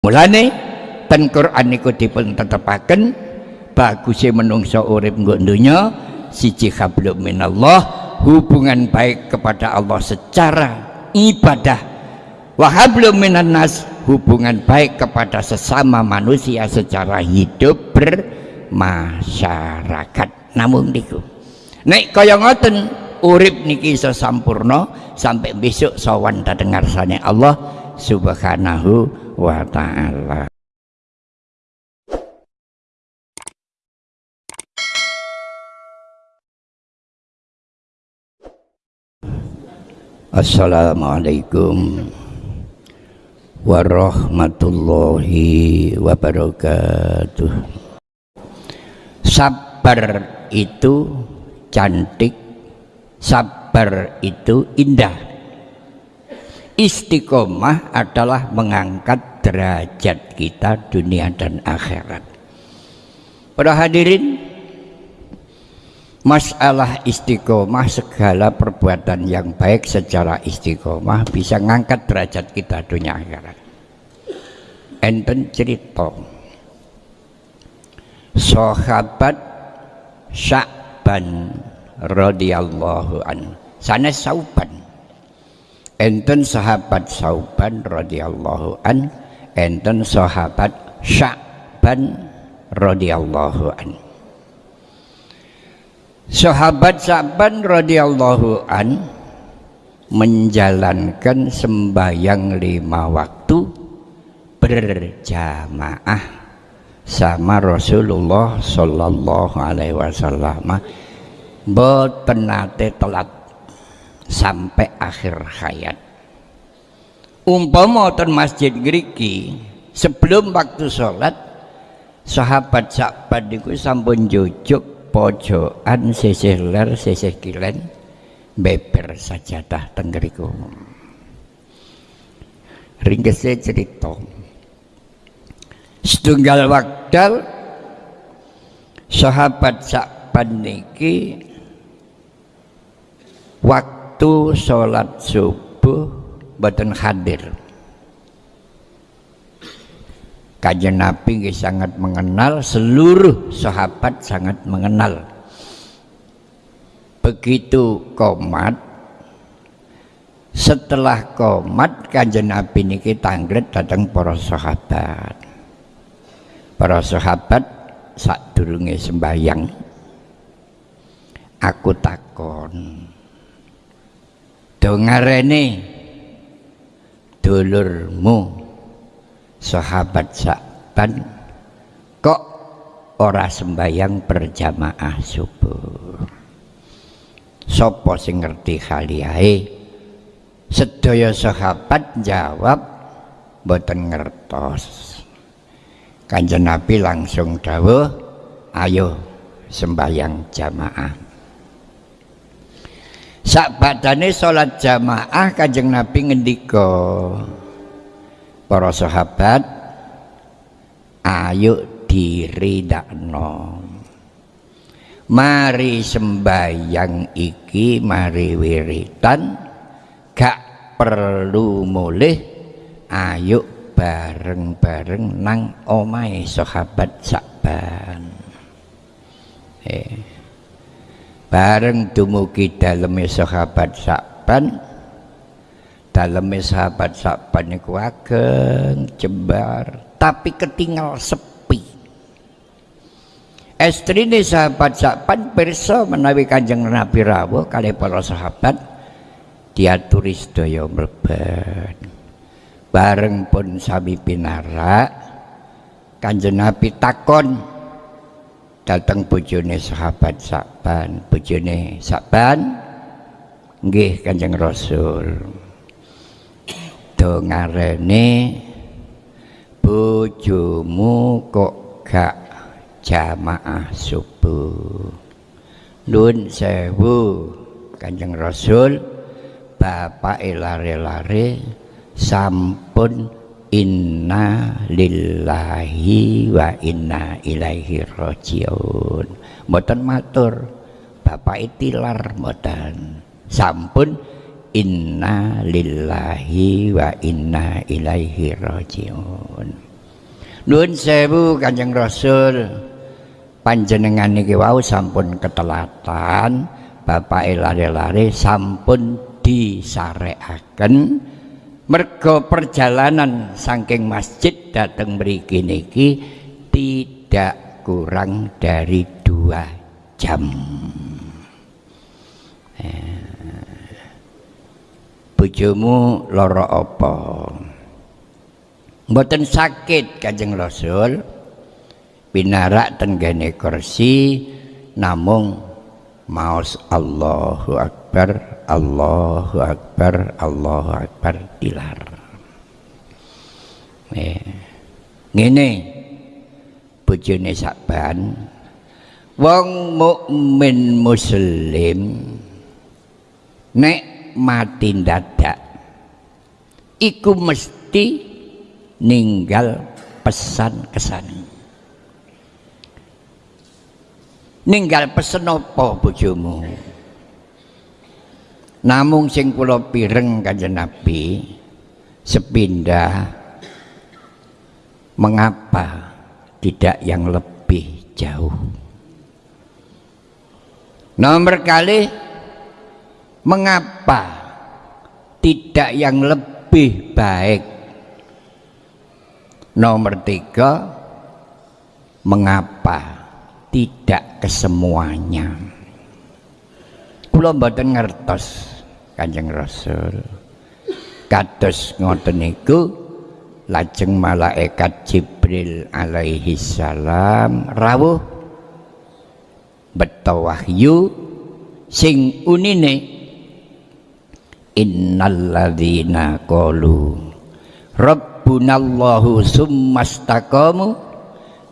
mulane ten Quran niku dipun tetepaken bagusnya menungso urip nggo donya siji hablum minallah hubungan baik kepada Allah secara ibadah. Wahablum minan nas hubungan baik kepada sesama manusia secara hidup bermasyarakat. Namun niku. Nek kaya ngoten urip niki iso sampurna sampai besok sawan dengar sane Allah subhanahu wa ta'ala. Assalamualaikum warahmatullahi wabarakatuh. Sabar itu cantik Sabar itu indah. Istiqomah adalah mengangkat derajat kita dunia dan akhirat Para hadirin Masalah istiqomah segala perbuatan yang baik secara istiqomah bisa ngangkat derajat kita dunia akhirat. Enten cerita sahabat Sya'ban radhiyallahu an. Sana Sauban. Enten sahabat Sauban radhiyallahu an, enten sahabat Sya'ban radhiyallahu an. Sahabat Sa'ban radhiyallahu an menjalankan sembahyang lima waktu berjamaah sama Rasulullah sallallahu alaihi wasallam. Telat sampai akhir hayat umpama wonten masjid ngriki sebelum waktu sholat sahabat Sa'ban niku sampun jujuk pojokan sisih ler sisih kilen beber sajadah tenggeriku cerita. Setunggal wakdal sahabat sakpan niki waktu sholat subuh badan hadir Kajian Nabi sangat mengenal seluruh sahabat sangat mengenal. Begitu komat setelah komat kajian Nabi niki tanggret datang para sahabat. Para sahabat sak durunge sembayang aku takon dengarene dulurmu sahabat Sa'ban kok ora sembayang berjamaah subuh? Sopo sing ngerti khaliyahe sedaya sahabat jawab boten ngertos. Kanjeng Nabi langsung dawuh ayo sembayang jamaah sak badane salat jamaah kanjeng Nabi ngendika para sahabat ayo diridakno. Mari sembayang iki mari wiritan gak perlu mulih ayo bareng-bareng nang omahe sahabat sakban eh bareng dumugi daleme sahabat sakban. Dalam sahabat sahabat niku ageng jembar tapi ketinggal sepi. Estri ini sahabat sahabat perso menawi kanjeng Nabi rawuh kali para sahabat diaturi sedaya mlebet. Bareng pun sami pinara kanjeng Nabi takon datang bojone sahabat sahabat bojone sahabat nggih kanjeng Rasul. Do ngarene kok gak jamaah subuh? Nun sewu kanjeng rasul. Bapak lare-lare sampun inna lillahi wa inna ilaihi rajiun. Mboten matur bapak itilar mboten. Sampun inna lillahi wa inna ilaihi rajiun. Nuwun sewu Kanjeng Rasul. Panjenengan niki wau sampun ketelatan bapak lare-lare sampun disarekaken mergo perjalanan saking masjid dateng mriki niki tidak kurang dari dua jam. Eh, bojomu loro apa? Mboten sakit Kanjeng Rasul. Pinarak tenggene kursi namung maos Allahu Akbar Allahu Akbar Allahu Akbar dilar. Eh, ngene bojone saban wong mukmin muslim nek mati dadak iku mesti ninggal pesan kesan ninggal pesen apa bojomu? Namung sing kula pireng kanjeng Nabi sepindah mengapa tidak yang lebih jauh? Nomor kali mengapa tidak yang lebih baik? Nomor tiga mengapa tidak kesemuanya. Kula mboten ngertos Kanjeng Rasul. Kados ngoten niku lajeng malaikat Jibril alaihi salam rawuh beto wahyu sing unine innalladzina qalu rabbunallahu summastaqamu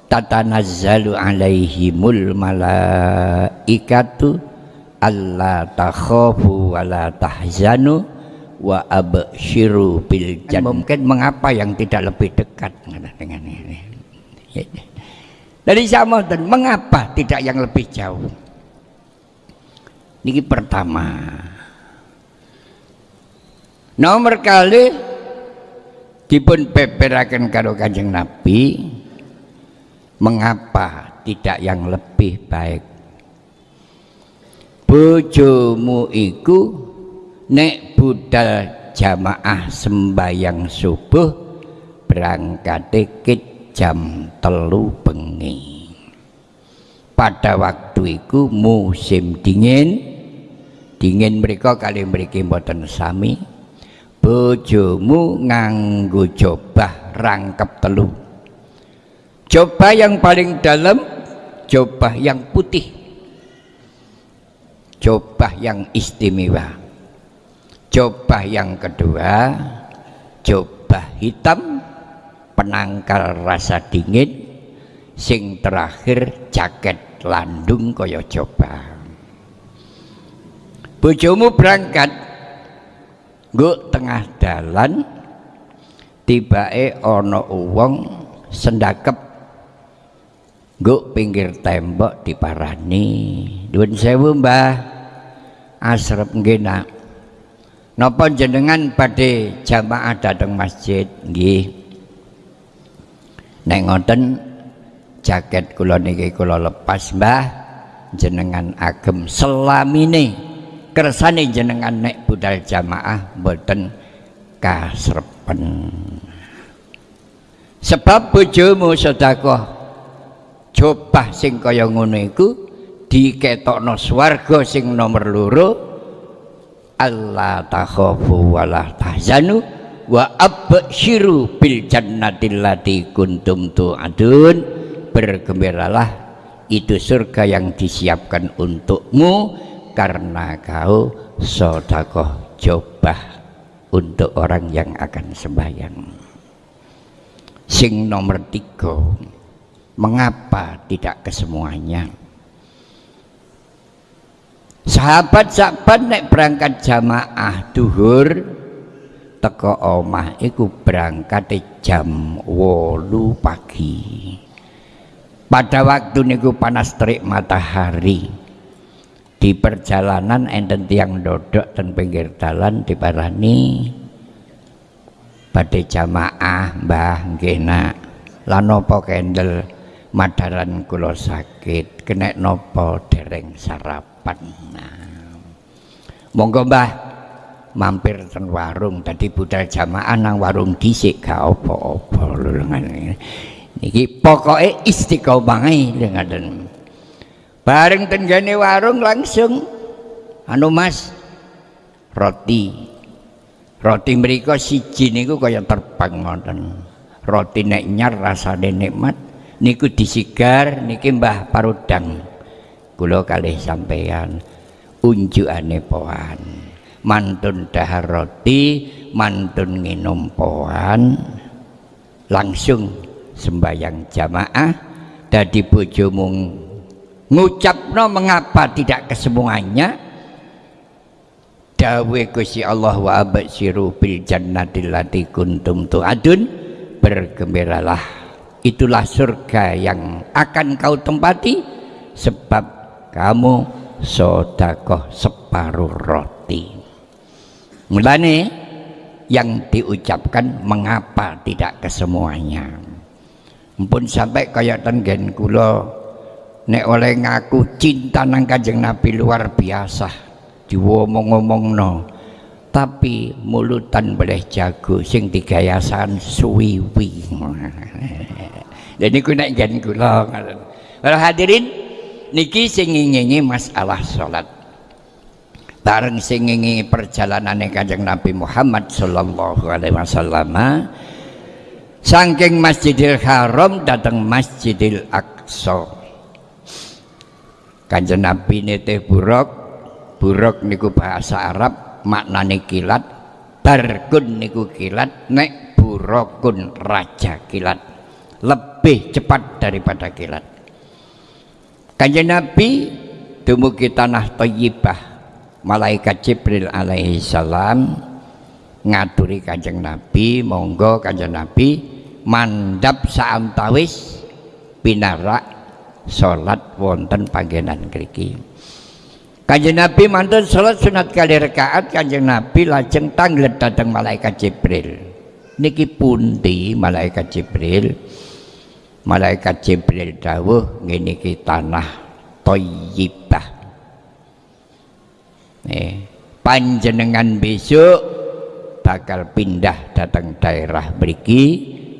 tatanazzalu alaihimul malaikatu alla takhafu wa la tahzanu wa abshiru bil jannah. Mungkin mengapa yang tidak lebih dekat dengan ini? Dari sama dan mengapa tidak yang lebih jauh? Ini pertama. Nomor kali dipun beberakan karo kanjeng nabi mengapa tidak yang lebih baik? Bojomu iku nek budal jamaah sembayang subuh berangkat dikit jam telu bengi. Pada waktu itu musim dingin. Dingin mereka kali mereka mboten sami. Bojomu nganggo jobah rangkep telu coba yang paling dalam coba yang putih. Coba yang istimewa. Coba yang kedua coba hitam penangkal rasa dingin. Sing terakhir jaket landung kaya coba. Bojomu berangkat. Nguk tengah dalan tibae ono uang sendakep Guk pinggir tembok diparani. Duun sewu mbah. Asrep ngena. Napa jenengan pada jamaah datang masjid nggih. Nek ngoten jaket kula niki kula lepas mbah jenengan agem selamine kersane jenengan nek budal jamaah mboten kasrepen. Sebab bojomu sedekah jobah sing kaya ngono iku diketokno swarga sing nomor loro Allah takhafu wala tahzanu wa absyiru bil jannatil lati kuntum tu'adun. Bergembiralah itu surga yang disiapkan untukmu karena kau sodakoh jobah untuk orang yang akan sembahyang. Sing nomor tiga mengapa tidak kesemuanya? Sahabat-sahabat naik berangkat jamaah duhur teko omah iku berangkat jam wolu pagi. Pada waktu niku panas terik matahari. Di perjalanan enten tiang dodok dan pinggir jalan diparani pada jamaah mbah nggih lan napa kendel madaran kula sakit kena napa dereng sarapan. Nah. monggo Mbah. Mampir ten warung tadi budal jamaah nang warung dhisik gak apa-apa lho niki pokoke istiqomah dengan bareng tenggane warung langsung anu Mas roti. Roti mereka siji niku kaya terbang ngoten. Roti nek nyar rasane nikmat niku disigar niki Mbah Parudang. Kula kalih sampeyan unjukane poan. Mantun dahar roti mantun nginum poan. Langsung sembayang jamaah. Dadi bojomu ngucapno mengapa tidak kesemuanya? Dawe Gusti Allah wa absyiru bil jannatil lati kuntum tu'adun. Bergembiralah itulah surga yang akan kau tempati sebab kamu sodakoh separuh roti. Mulane yang diucapkan mengapa tidak kesemuanya pun sampai kayak tenggen kula nek oleh ngaku cinta nang kanjeng Nabi luar biasa diwomong-omongno. Tapi mulutan boleh jago sing digayasan suwiwi dan niku nek jan kula Para hadirin niki sing masalah salat bareng sing ngingi perjalanane Kanjeng Nabi Muhammad sallallahu alaihi wasallam saking Masjidil Haram datang Masjidil Aqsa. Kanjeng Nabi nitih buruk buruk niku bahasa Arab maknane kilat. Barkun niku kilat nek burukun raja kilat lebih cepat daripada kilat kanjeng Nabi dumugi tanah Thayyibah malaikat Jibril alaihi salam ngaturi kanjeng Nabi monggo kanjeng Nabi mandap saantawis pinarak salat wonten panggenan kriki Kanjeng Nabi mantun salat sunat kali rakaat Kanjeng Nabi lajeng tanglet datang malaikat Jibril. Niki pundi malaikat Jibril? Malaikat Jibril dawuh ngene iki tanah Thayyibah. Eh, panjenengan besok bakal pindah datang daerah mriki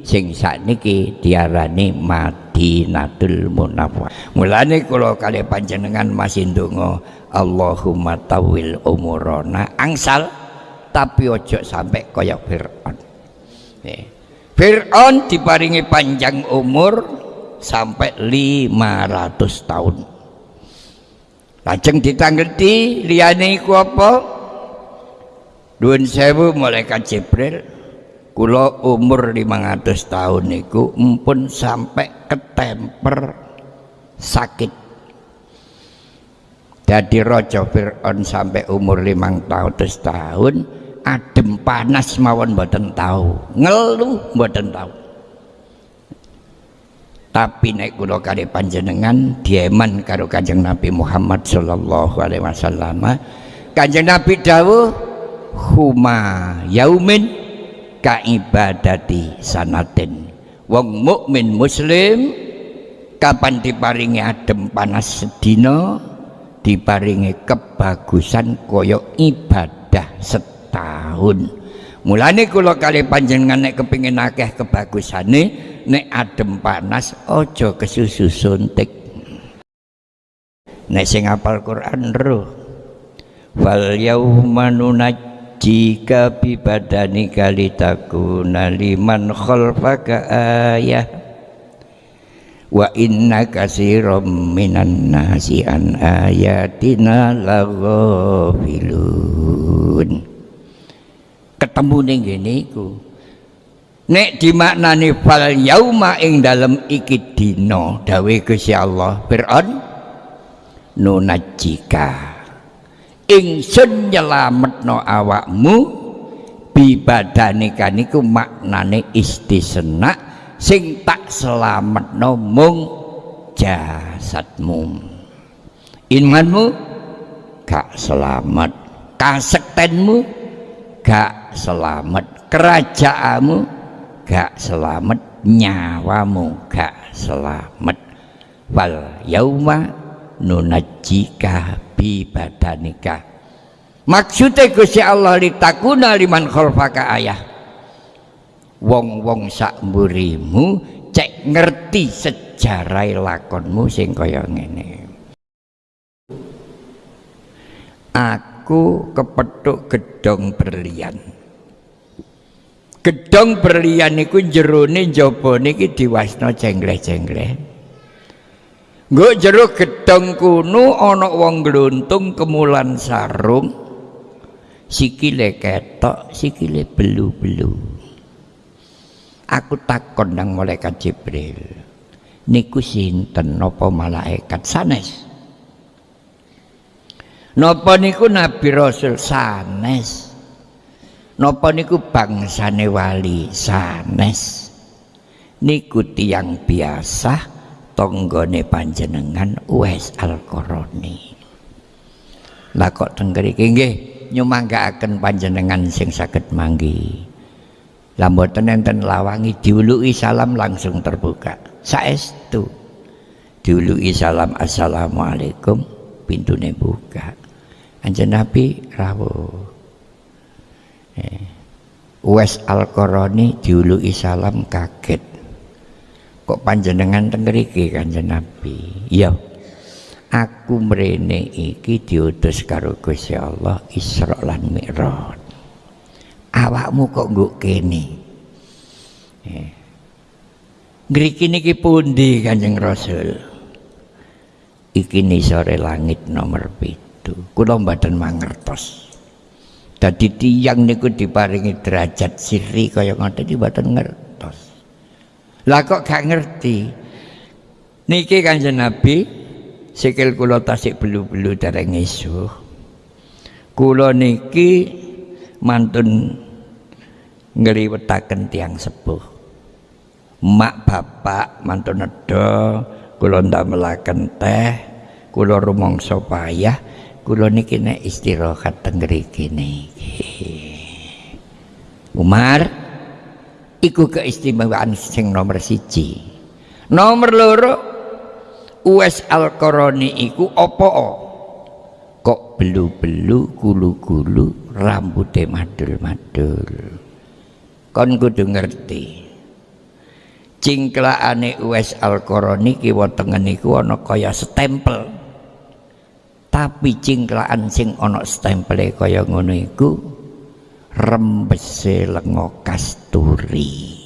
sing sakniki diarani Madinatul Munawwarah. Mulane kula kali panjenengan masih ndonga Allahumma tawil umurona angsal tapi ojo sampai kaya Fir'aun Fir'aun diparingi panjang umur sampai 500 tahun. Lajeng ditanggeti liyane iku apa? Duun sewu malaikat Jibril. Kula umur 500 tahun niku empun sampai ketemper sakit. Jadi rojo Fir'aun sampai umur limang tahun terus tahun adem panas mawon mboten tahu ngeluh mboten tahu tapi naik kula kali panjenengan dieman karo Kanjeng Nabi Muhammad sallallahu alaihi wasallam. Kanjeng Nabi dawuh huma yaumin ka ibadati sanatin. Wong mukmin muslim kapan diparingi adem panas sedina diparingi kebagusan koyo ibadah setahun mulane kula kali panjenengan nek kepingin akeh kebagusane nek adem panas ojo kesusu suntik nek sing apal Quran roh. Fal yauma nunajjika bi badanika litakuna liman khalfaka ayah. Wa inna kasiram minan nasi an ayatina laghafilun ketemu ning ngene iku. Nek dimaknani fal yauma ing dalem iki dina dawe Gusti Allah Fir'aun nunajjika. Ingsun nyelametno awakmu bibadanika niku maknane istisna sing tak selamat mung jasadmu. Imanmu gak selamat. Kasektenmu gak selamat. Kerajaanmu gak selamat. Nyawamu gak selamat. Wal yauma nunajjika bi badanika. Maksudnya Gusti Allah litakuna liman khalfaka ayah. Wong-wong sak mburimu cek ngerti sejarah lakonmu sing kaya ngene aku kepethuk gedong berlian. Gedong berlian niku jerone jaba niki diwasna jengleh-jengleh Nggo jero gedong kuno ana wong gluntung kemulan sarung sikile ketok sikile belu-belu. Aku takon nang malaikat Jibril niku sinten? Napa malaikat sanes napa niku nabi rasul sanes? Napa niku bangsane wali sanes? Niku tiang biasa tonggone panjenengan Uwais Al-Qarani lah kok tenggeriki nggih nyumanggaaken panjenengan sing saged manggi. Lah mboten enten lawangi diuluki salam langsung terbuka. Saestu diuluki salam assalamualaikum pintune buka anjen Nabi rawuh. Eh. Uwais Al-Qarani diuluki salam kaget. Kok panjenengan teng mriki Kanjeng Nabi? Iya. Aku mrene iki diutus karo Gusti Allah Isra lan Mi'raj. Awakmu kok nggo kene? Eh. Ngriki niki pundi Kanjeng Rasul? Iki sore langit nomor pitu kula mboten mangertos. Dadi tiyang niku diparingi derajat siri kaya ngoten iki mboten ngertos. Lah kok gak ngerti? Niki kanjeng Nabi sikil kula tasik belu-belu dereng isuh. Kula niki mantun ngliwetaken tiang sepuh. Mak bapak mantun nedha kula ndamelaken teh kula rumangsa payah kula niki nek istirahat teng ngriki niki Umar iku keistimewaan sing nomor siji. Nomor loro Uwais Al-Qarani iku opo kok belu-belu gulu-gulu rambutnya madul-madul. Kon kudu ngerti. Cingklaane Uwais Al-Qarani kiwa tengen iku ana kaya stempel tapi cingklaan sing ana stempele kaya ngono iku rembese lengo kasturi.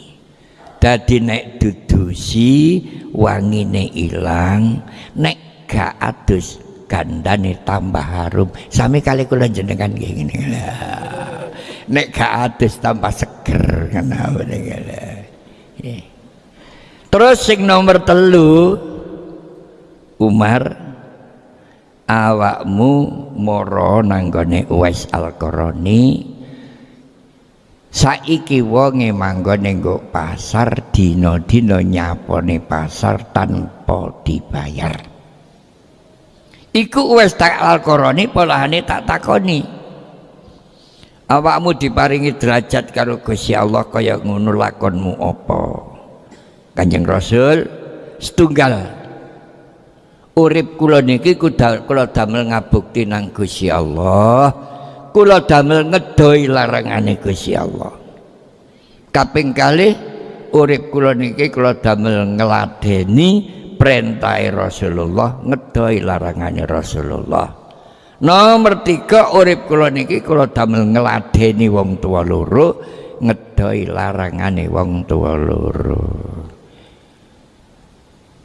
Dadi nek dudusi wangine ilang nek gak adus gandane tambah harum. Sami kali kula jenengan ngene. Nek gak adus tambah seger ngono terus sing nomor telu Umar awakmu moro nanggone Uwais Al-Qarani. Saiki wonge manggone nggo pasar dina-dina nyapone pasar tanpa dibayar. Iku wis tak alqorani polahane tak takoni. Awakmu diparingi derajat karo Gusti Allah kaya ngono lakonmu apa? Kanjeng Rasul setunggal urip kula niki kula damel ngabukti nang Gusti Allah. Kula damel ngedoi larangane Gusti Allah. Kaping kali urip kula niki kula damel ngladeni perintah Rasulullah ngedoi larangane Rasulullah. Nomor tiga urip kula niki kula damel ngladeni wong tua loro ngedoi larangane wong tua loro.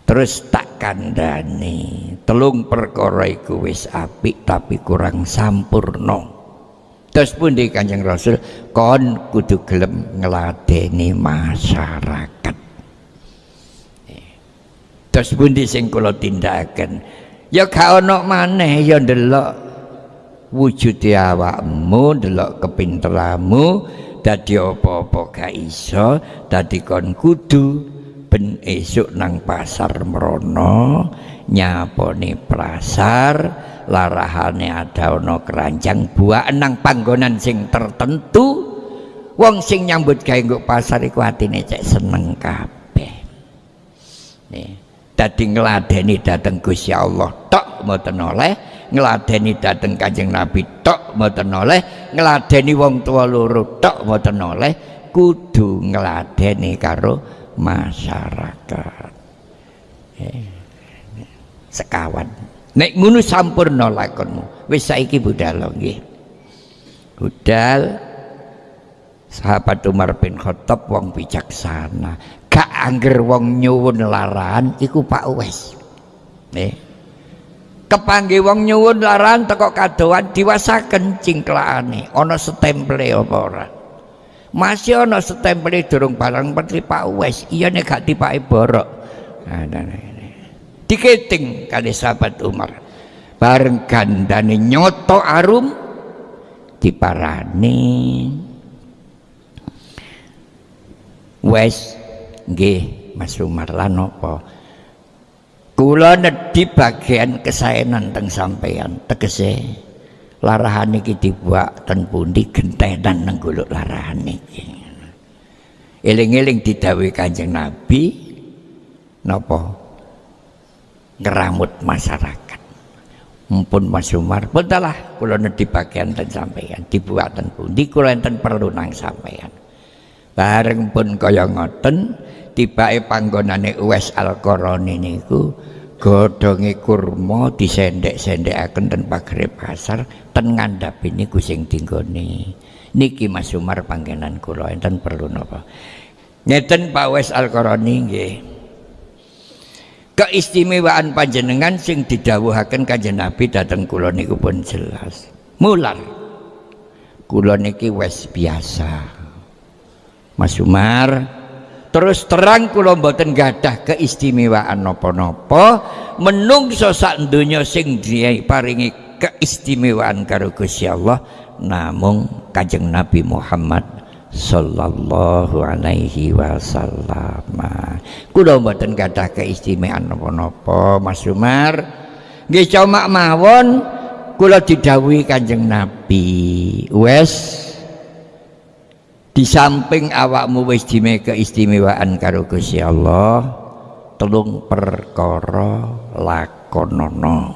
Terus tak kandani telung perkara iku wis apik tapi kurang sampurno terus pun di kanjeng Rasul? Kon kudu gelem ngeladeni masyarakat. Terus pun di sing kula tindakaken? Ya gak ono maneh ya ndelok wujud awakmu ndelok kepinteranmu dadi apa-apa gak iso dadi kon kudu ben esuk nang pasar merono nyapone pasar larahane ada ono keranjang buah nang panggonan sing tertentu. Wong sing nyambut gawe nggo pasar iku atine cek seneng kabeh. Nih dadi ngladeni dateng Gusti Allah tok mboten oleh. Ngladeni dateng Kanjeng Nabi tok mboten oleh. Ngladeni wong tua loro tok mboten oleh. Kudu ngladeni karo masyarakat. Eh, sekawan. Nek ngono sampurna lakonmu. Wis saiki budal nggih. Budal. Sahabat Umar bin Khattab wong bijaksana. Gak angger wong nyuwun laran iku Pak Uwais. Nih kepanggih wong nyuwun laran teko kadoan diwasaken cingklakane. Ana setemple apa ora masih ana setemple durung barang petri Pak Uwais iya nek gak dipake borok. Nah, nah, nah, diketing kali sahabat Umar. Bareng gandane nyoto arum diparani. Wes nggih Mas Umar lan apa? Kula nedhi bagian kesaenan teng sampeyan tegese larahan iki dibuak ten pundi? Gentenan nang golek larahan iki. Eling-eling didhawuhi Kanjeng Nabi napa? Ngeramut masyarakat. Mumpun Mas Umar bentalah kula di bagian dan sampeyan dibuatan pun di kula enten perlu nang sampeyan. Bareng pun kaya ngoten tibake panggonane Uwais Al-Qarani niku godhonge kurma disendek-sendekaken ten pagere pasar ten ngandhapi niku sing dinggone niki Mas Umar panggenan kula enten perlu napa ngeten Pak Uwais Al-Qarani nggih keistimewaan panjenengan sing didhawuhaken Kanjeng Nabi dateng kula niku pun jelas. Mular kula niki wis biasa. Mas Umar terus terang kula mboten gadah keistimewaan napa-napa menungso sak donya sing paringi keistimewaan karo Gusti Allah namung Kanjeng Nabi Muhammad sallallahu alaihi wasallam. Kula mboten gadah keistimewaan napa-napa Mas Umar. Nggih cuma mawon kula didhawuhi Kanjeng Nabi. Wes di samping awakmu wis keistimewaan karo Gusti Allah telung perkara lakonono.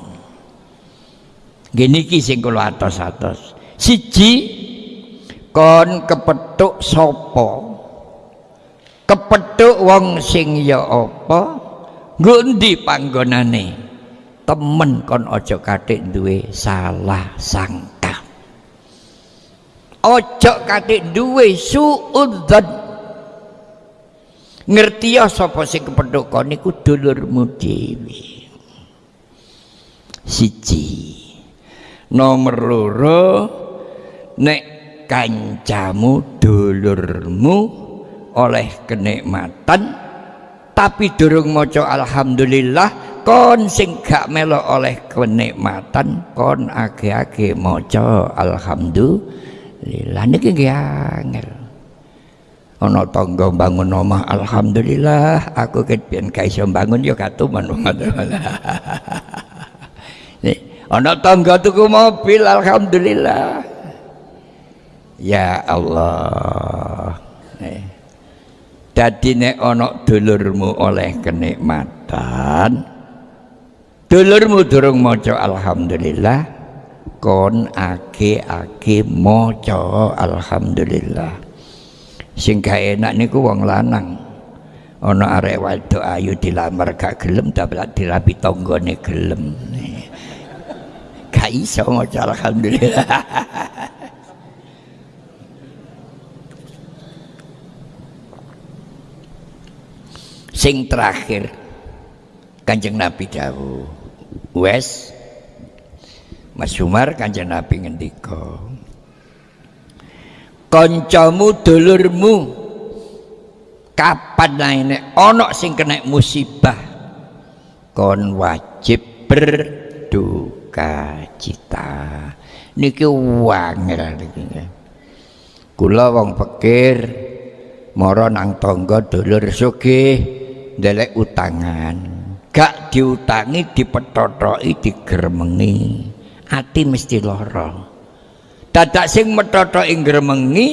Gini ki sing kula atos-atos. Siji kon kepethuk sapa? Kepethuk wong sing ya apa? Panggonane? Temen kon aja katik duwe salah sangka aja katik duwe suudzon. Ngerti ya sapa sing kepethuk niku dulurmu dhewe. Siji. Nomor loro nek kancamu dulurmu oleh kenikmatan tapi durung maca alhamdulillah kon sing gak melo oleh kenikmatan kon age-age maca alhamdulillah niki nggih angel ana tangga bangun omah alhamdulillah aku ket pian ga iso bangun ya katuman nih ana tangga tuku mobil alhamdulillah Ya Allah. Eh. Dadi nek ana dulurmu oleh kenikmatan, dulurmu durung maca alhamdulillah, kon ake-ake maca alhamdulillah. Sing gak enak niku wong lanang. Ana arek wadok ayu dilamar gak gelem dapat dirapi tanggane gelem. Gak iso maca alhamdulillah. sing terakhir kanjeng Nabi dawuh wes Mas Umar kanjeng Nabi ngendika kancamu dulurmu kapan naine ana sing kena musibah kon wajib berduka cita. Niki wangel niki kula wong pikir mara nang tangga dulur sugih ndelek utangan. Gak diutangi dipetotoki digermengi ati mesti lara. Dadak sing metotoki gremengi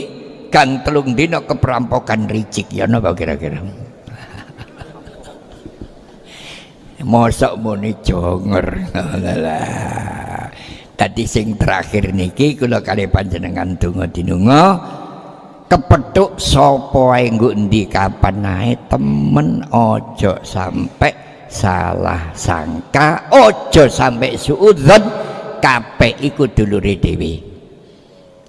gang telung dina keperampokan ricik. Ya napa kira-kira? Mosok muni jonger. Tadi sing terakhir niki kula kali panjenengan donga dinunga kepethuk sapa wae nggo endi kapan ae temen ojo sampai salah sangka ojo sampai suudzon kabeh iku dulure dhewe.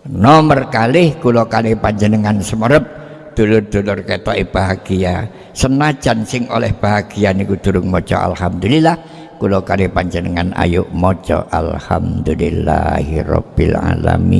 Nomor kali kula kali panjenengan semerep dulur-dulur ketoke bahagia. Senajan sing oleh bahagia niku durung maca alhamdulillah kula kali panjenengan ayo maca alhamdulillahirabbil alamin